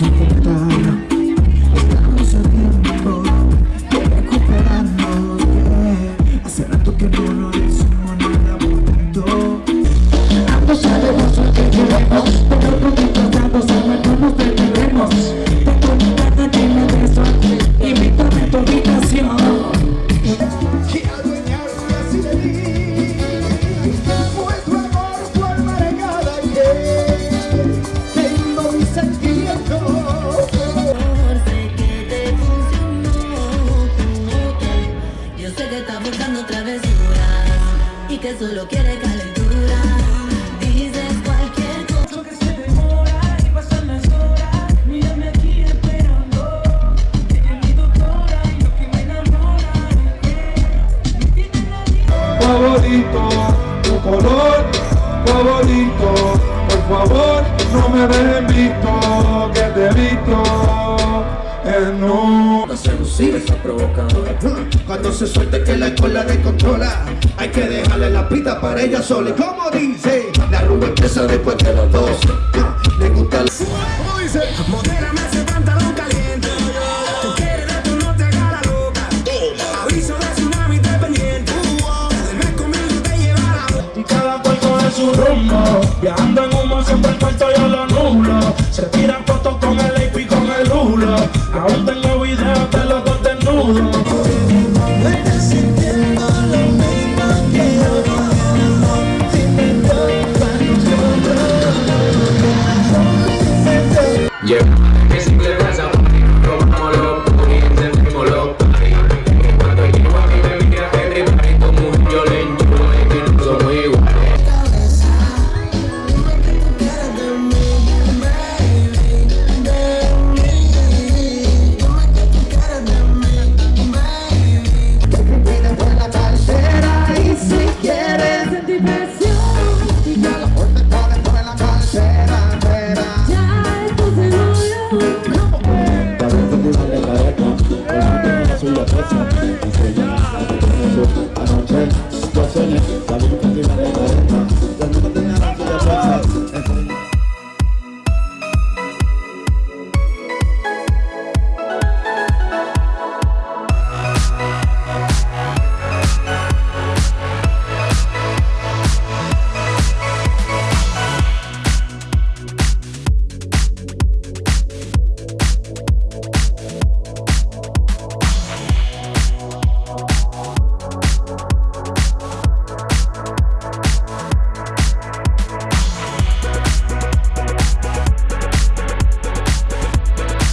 soportar Estamos a tiempo de recuperarnos yeah. Hace rato que no lo bonito Ambos sabemos que queremos Pero Tengo mi de eso Invítame a tu habitación ti que solo quiere calentura. Dices cualquier cosa. Lo que se demora y pasan las horas. Mírame aquí esperando. Ella es mi doctora y lo que me enamora Me tiene la vida favorito, tu color. Favorito. Por favor, no me dejen visto que te he visto en un Cuando seducir está provocadora Cuando se suelte que la escuela descontrola Hay que dejarle la pita para ella sola Y como dice, la rumba empieza después de los 12 Le gusta la... ¿Cómo dice? Modérame ese pantalón caliente Tú quieres de tu no te haga la loca Aviso de tsunami dependiente Del mes conmigo te lleva la boca y cada cual coge su rumbo. Viajando en humo siempre el cuarto yo lo nublo. Se tiran fotos con el AP y con el hulo. Aún What's your name? What's your it.